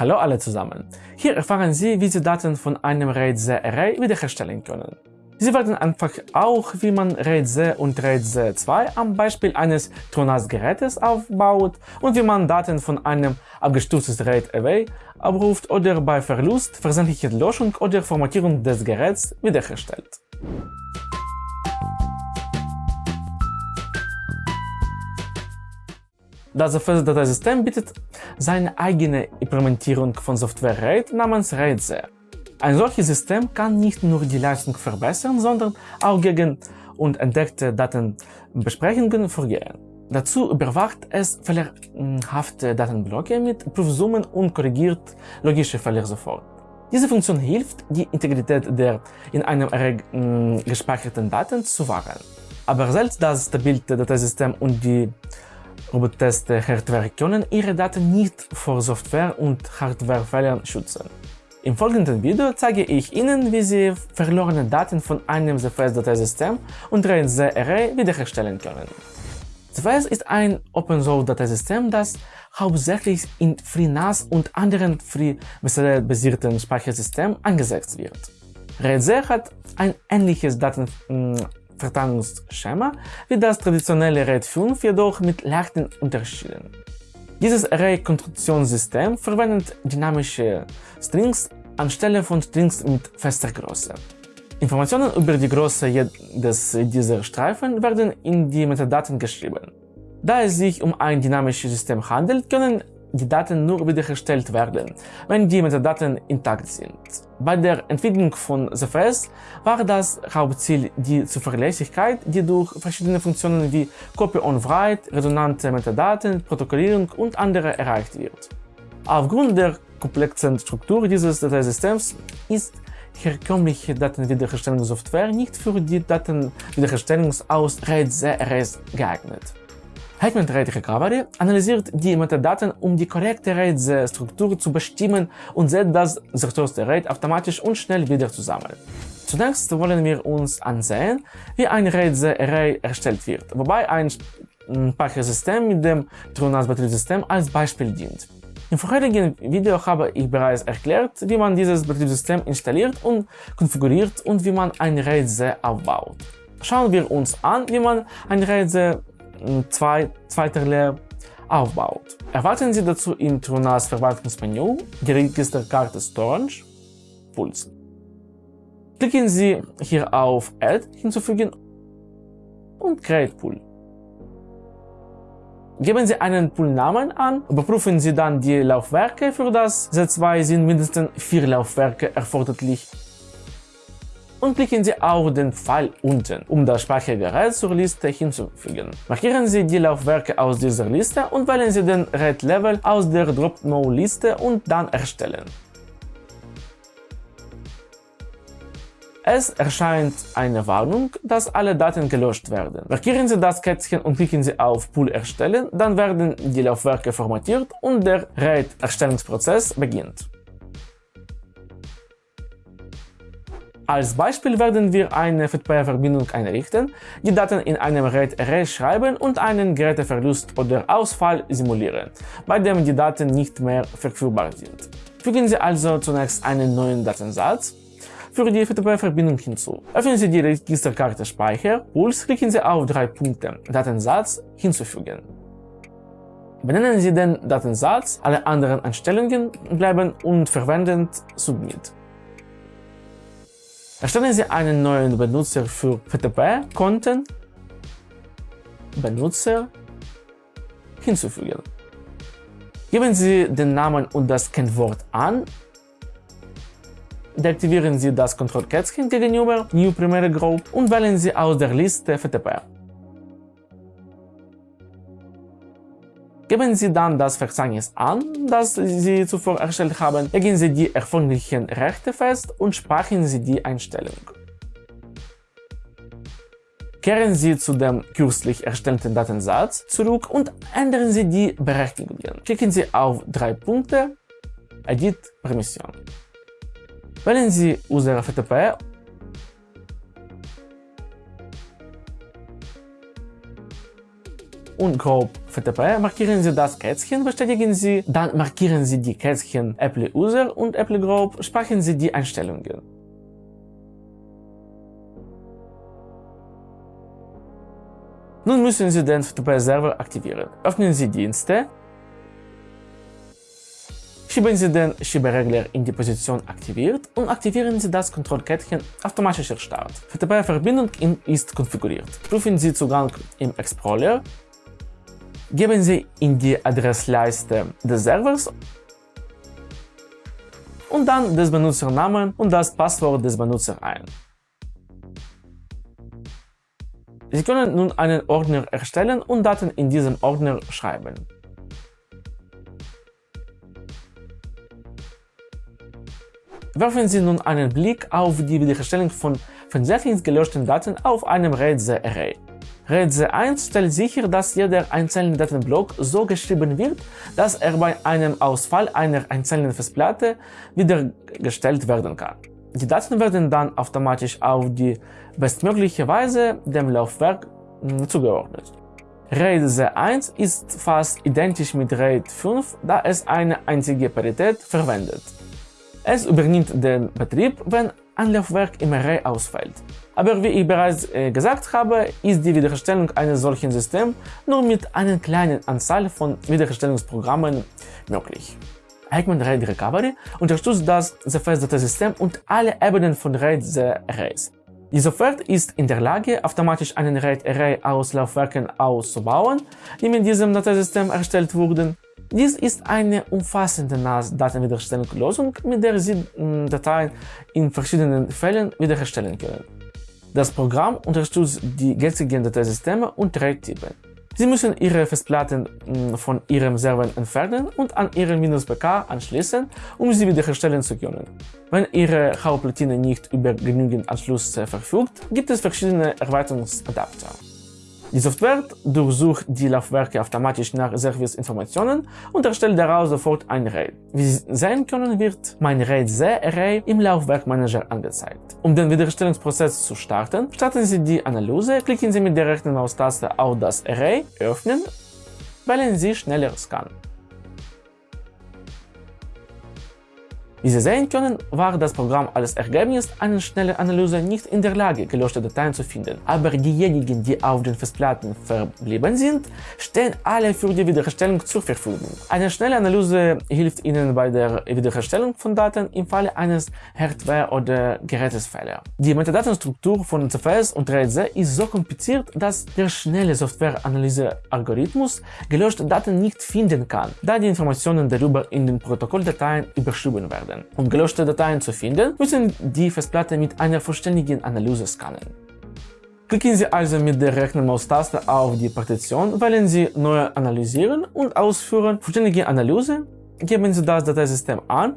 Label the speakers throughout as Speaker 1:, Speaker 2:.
Speaker 1: Hallo alle zusammen! Hier erfahren Sie, wie Sie Daten von einem RAID-Z-Array wiederherstellen können. Sie werden einfach auch, wie man RAID-Z und RAID-Z2 am Beispiel eines TrueNAS-Gerätes aufbaut und wie man Daten von einem abgestürzten RAID-Array abruft oder bei Verlust, versendlicher Löschung oder Formatierung des Geräts wiederherstellt. Das FS-Dateisystem bietet seine eigene Implementierung von Software RAID namens RAID-Z. Ein solches System kann nicht nur die Leistung verbessern, sondern auch gegen und entdeckte Datenbesprechungen vorgehen. Dazu überwacht es fehlerhafte Datenblöcke mit Prüfsummen und korrigiert logische Fehler sofort. Diese Funktion hilft, die Integrität der in einem Array gespeicherten Daten zu wahren. Aber selbst das stabile Dateisystem und die Roboteste Hardware können ihre Daten nicht vor Software- und Hardwarefehlern schützen. Im folgenden Video zeige ich Ihnen, wie Sie verlorene Daten von einem ZFS-Dateisystem und RAID-Z-Array wiederherstellen können. ZFS ist ein Open-Source-Dateisystem, das hauptsächlich in FreeNAS und anderen FreeBSD-basierten Speichersystemen eingesetzt wird. RAID-Z hat ein ähnliches Daten Verteilungsschema wie das traditionelle RAID 5, jedoch mit leichten Unterschieden. Dieses Array-Konstruktionssystem verwendet dynamische Strings anstelle von Strings mit fester Größe. Informationen über die Größe jedes dieser Streifen werden in die Metadaten geschrieben. Da es sich um ein dynamisches System handelt, können die Daten nur wiederhergestellt werden, wenn die Metadaten intakt sind. Bei der Entwicklung von ZFS war das Hauptziel die Zuverlässigkeit, die durch verschiedene Funktionen wie Copy on Write, redundante Metadaten, Protokollierung und andere erreicht wird. Aufgrund der komplexen Struktur dieses Dateisystems ist herkömmliche Datenwiederherstellungssoftware nicht für die Datenwiederherstellung aus RAID-Z-Arrays geeignet. Hetman RAID Recovery analysiert die Metadaten, um die korrekte RAID-Struktur zu bestimmen und setzt das zerstörte RAID automatisch und schnell wieder zusammen. Zunächst wollen wir uns ansehen, wie ein RAID-Array erstellt wird, wobei ein Speichersystem mit dem TrueNAS-Betriebssystem als Beispiel dient. Im vorherigen Video habe ich bereits erklärt, wie man dieses Betriebssystem installiert und konfiguriert und wie man ein RAID-Z aufbaut. Schauen wir uns an, wie man ein RAID-Z zwei, zweiter Lehr aufbaut. Erwarten Sie dazu im TrueNAS Verwaltungsmenü die Registerkarte Storage Puls. Klicken Sie hier auf Add hinzufügen und Create Pool. Geben Sie einen Poolnamen an, überprüfen Sie dann die Laufwerke. Für das Z2 sind mindestens vier Laufwerke erforderlich und klicken Sie auf den Pfeil unten, um das Speichergerät zur Liste hinzufügen. Markieren Sie die Laufwerke aus dieser Liste und wählen Sie den RAID Level aus der Drop-No-Liste und dann Erstellen. Es erscheint eine Warnung, dass alle Daten gelöscht werden. Markieren Sie das Kätzchen und klicken Sie auf Pool erstellen, dann werden die Laufwerke formatiert und der RAID-Erstellungsprozess beginnt. Als Beispiel werden wir eine FTP-Verbindung einrichten, die Daten in einem RAID-Array schreiben und einen Geräteverlust oder Ausfall simulieren, bei dem die Daten nicht mehr verfügbar sind. Fügen Sie also zunächst einen neuen Datensatz für die FTP-Verbindung hinzu. Öffnen Sie die Registerkarte Speicher, Puls, klicken Sie auf drei Punkte Datensatz hinzufügen. Benennen Sie den Datensatz, alle anderen Einstellungen bleiben und verwenden Submit. Erstellen Sie einen neuen Benutzer für FTP-Konten, Benutzer hinzufügen. Geben Sie den Namen und das Kennwort an. Deaktivieren Sie das Kontrollkätzchen gegenüber New Primary Group und wählen Sie aus der Liste FTP. Geben Sie dann das Verzeichnis an, das Sie zuvor erstellt haben, legen Sie die erforderlichen Rechte fest und speichern Sie die Einstellung. Kehren Sie zu dem kürzlich erstellten Datensatz zurück und ändern Sie die Berechtigungen. Klicken Sie auf drei Punkte Edit Permission. Wählen Sie User FTP und grob FTP, markieren Sie das Kätzchen, bestätigen Sie, dann markieren Sie die Kätzchen Apple User und Apple Group, speichern Sie die Einstellungen. Nun müssen Sie den FTP-Server aktivieren. Öffnen Sie Dienste, schieben Sie den Schieberegler in die Position aktiviert und aktivieren Sie das Kontrollkettchen automatischer Start. FTP-Verbindung ist konfiguriert. Prüfen Sie Zugang im Explorer, geben Sie in die Adressleiste des Servers und dann des Benutzernamen und das Passwort des Benutzers ein. Sie können nun einen Ordner erstellen und Daten in diesem Ordner schreiben. Werfen Sie nun einen Blick auf die Wiederherstellung von versehentlich gelöschten Daten auf einem RAID-Array. RAID 1 stellt sicher, dass jeder einzelne Datenblock so geschrieben wird, dass er bei einem Ausfall einer einzelnen Festplatte wiedergestellt werden kann. Die Daten werden dann automatisch auf die bestmögliche Weise dem Laufwerk hm, zugeordnet. RAID 1 ist fast identisch mit RAID 5, da es eine einzige Parität verwendet. Es übernimmt den Betrieb, wenn ein Laufwerk im Array ausfällt. Aber wie ich bereits äh, gesagt habe, ist die Wiederherstellung eines solchen Systems nur mit einer kleinen Anzahl von Wiederherstellungsprogrammen möglich. Eggman RAID Recovery unterstützt das ZFS-Dateisystem und alle Ebenen von RAID Arrays. Die Software ist in der Lage, automatisch einen RAID-Array aus Laufwerken auszubauen, die mit diesem Dateisystem erstellt wurden. Dies ist eine umfassende NAS-Datenwiederherstellungslösung, mit der Sie hm, Dateien in verschiedenen Fällen wiederherstellen können. Das Programm unterstützt die jetzigen Dateisysteme und RAID-Typen. Sie müssen Ihre Festplatten hm, von Ihrem Server entfernen und an Ihren Windows PK anschließen, um sie wiederherstellen zu können. Wenn Ihre Hauptplatine nicht über genügend Anschluss verfügt, gibt es verschiedene Erweiterungsadapter. Die Software durchsucht die Laufwerke automatisch nach Serviceinformationen und erstellt daraus sofort ein RAID. Wie Sie sehen können, wird mein RAID-Array im Laufwerkmanager angezeigt. Um den Wiederherstellungsprozess zu starten, starten Sie die Analyse, klicken Sie mit der rechten Maustaste auf das Array, öffnen, wählen Sie Schneller Scan. Wie Sie sehen können, war das Programm als Ergebnis einer schnellen Analyse nicht in der Lage, gelöschte Dateien zu finden. Aber diejenigen, die auf den Festplatten verblieben sind, stehen alle für die Wiederherstellung zur Verfügung. Eine schnelle Analyse hilft Ihnen bei der Wiederherstellung von Daten im Falle eines Hardware- oder Gerätesfehler. Die Metadatenstruktur von CFS und RAID ist so kompliziert, dass der schnelle Softwareanalyse-Algorithmus gelöschte Daten nicht finden kann, da die Informationen darüber in den Protokolldateien überschrieben werden werden. Um gelöschte Dateien zu finden, müssen die Festplatte mit einer vollständigen Analyse scannen. Klicken Sie also mit der rechten Maustaste auf die Partition, wählen Sie Neu analysieren und ausführen Vollständige Analyse, geben Sie das Dateisystem an,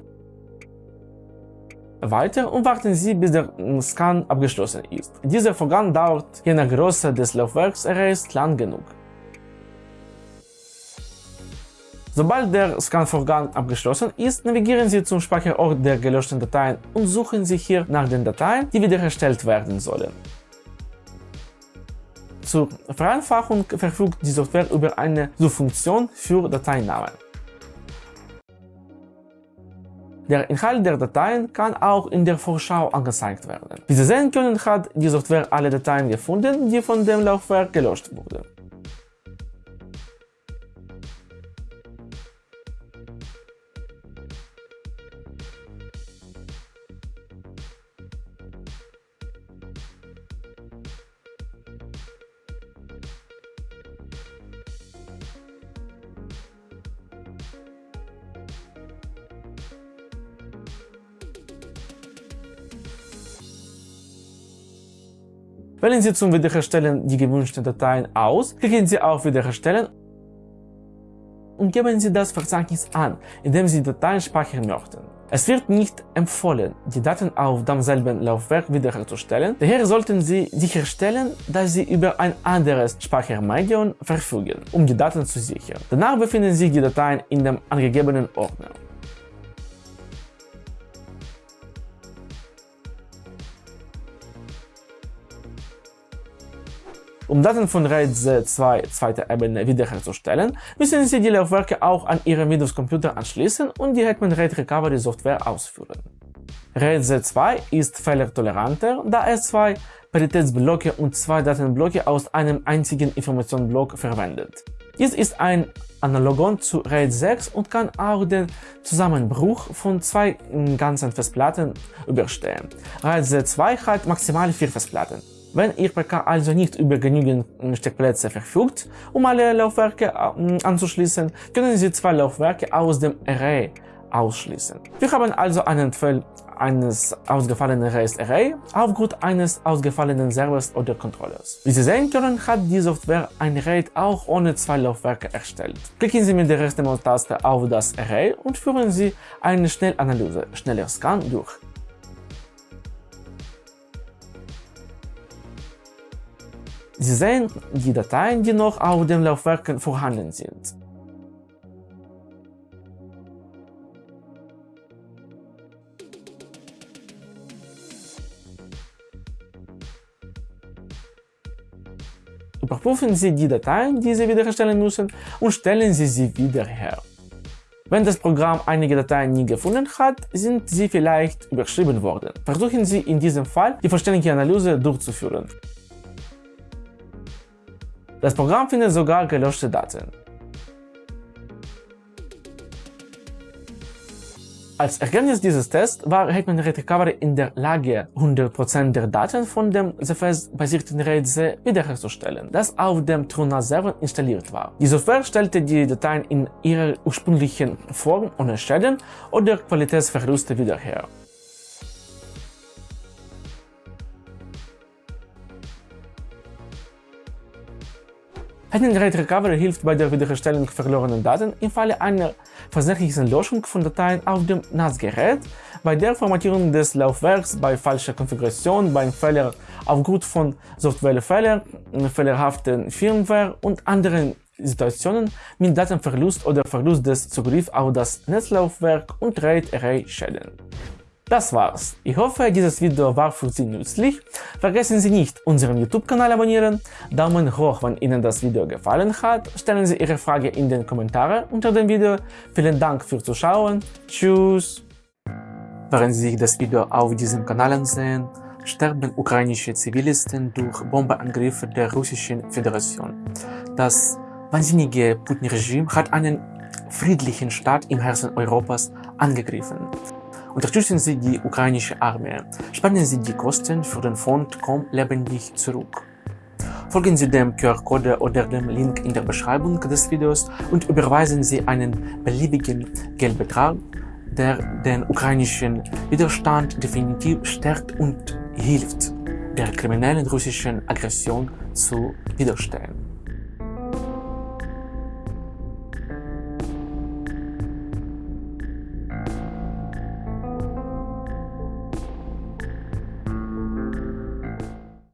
Speaker 1: weiter und warten Sie, bis der Scan abgeschlossen ist. Dieser Vorgang dauert je nach Größe des Laufwerksarrays lang genug. Sobald der Scan-Vorgang abgeschlossen ist, navigieren Sie zum Speicherort der gelöschten Dateien und suchen Sie hier nach den Dateien, die wiederhergestellt werden sollen. Zur Vereinfachung verfügt die Software über eine Suchfunktion für Dateinamen. Der Inhalt der Dateien kann auch in der Vorschau angezeigt werden. Wie Sie sehen können, hat die Software alle Dateien gefunden, die von dem Laufwerk gelöscht wurden. Wählen Sie zum Wiederherstellen die gewünschten Dateien aus, klicken Sie auf Wiederherstellen und geben Sie das Verzeichnis an, in dem Sie Dateien speichern möchten. Es wird nicht empfohlen, die Daten auf demselben Laufwerk wiederherzustellen, daher sollten Sie sicherstellen, dass Sie über ein anderes Speichermedium verfügen, um die Daten zu sichern. Danach befinden sich die Dateien in dem angegebenen Ordner. Um Daten von RAID 2 zweiter Ebene wiederherzustellen, müssen Sie die Laufwerke auch an Ihrem Windows-Computer anschließen und die Hetman RAID Recovery Software ausführen. RAID Z2 ist fehlertoleranter, da es zwei Paritätsblöcke und zwei Datenblöcke aus einem einzigen Informationsblock verwendet. Dies ist ein Analogon zu RAID 6 und kann auch den Zusammenbruch von zwei ganzen Festplatten überstehen. RAID Z2 hat maximal vier Festplatten. Wenn Ihr PK also nicht über genügend Steckplätze verfügt, um alle Laufwerke anzuschließen, können Sie zwei Laufwerke aus dem Array ausschließen. Wir haben also einen Fall eines ausgefallenen REST Array aufgrund eines ausgefallenen Servers oder Controllers. Wie Sie sehen können, hat die Software ein RAID auch ohne zwei Laufwerke erstellt. Klicken Sie mit der rechten Maustaste auf das Array und führen Sie eine Schnellanalyse, schneller Scan durch. Sie sehen die Dateien, die noch auf den Laufwerken vorhanden sind. Überprüfen Sie die Dateien, die Sie wiederherstellen müssen und stellen Sie sie wieder her. Wenn das Programm einige Dateien nie gefunden hat, sind sie vielleicht überschrieben worden. Versuchen Sie in diesem Fall die vollständige Analyse durchzuführen. Das Programm findet sogar gelöschte Daten. Als Ergebnis dieses Tests war Hetman Recovery in der Lage, 100% der Daten von dem ZFS-basierten RAID wiederherzustellen, das auf dem TrueNAS-Server installiert war. Die Software stellte die Dateien in ihrer ursprünglichen Form ohne Schäden oder Qualitätsverluste wieder her. Hidden Rate Recovery hilft bei der Wiederherstellung verlorener Daten im Falle einer versehentlichen Löschung von Dateien auf dem NAS-Gerät, bei der Formatierung des Laufwerks, bei falscher Konfiguration, beim Fehler aufgrund von Softwarefehlern, fehlerhaften Firmware und anderen Situationen mit Datenverlust oder Verlust des Zugriffs auf das Netzlaufwerk und RAID-Array-Schäden. Das war's. Ich hoffe, dieses Video war für Sie nützlich. Vergessen Sie nicht, unseren YouTube-Kanal abonnieren, Daumen hoch, wenn Ihnen das Video gefallen hat, stellen Sie Ihre Frage in den Kommentaren unter dem Video. Vielen Dank fürs Zuschauen. Tschüss. Während Sie sich das Video auf diesem Kanal ansehen, sterben ukrainische Zivilisten durch Bombenangriffe der Russischen Föderation. Das wahnsinnige Putin-Regime hat einen friedlichen Staat im Herzen Europas angegriffen. Unterstützen Sie die ukrainische Armee. Spenden Sie die Kosten für den Fond Komm lebendig zurück. Folgen Sie dem QR-Code oder dem Link in der Beschreibung des Videos und überweisen Sie einen beliebigen Geldbetrag, der den ukrainischen Widerstand definitiv stärkt und hilft, der kriminellen russischen Aggression zu widerstehen.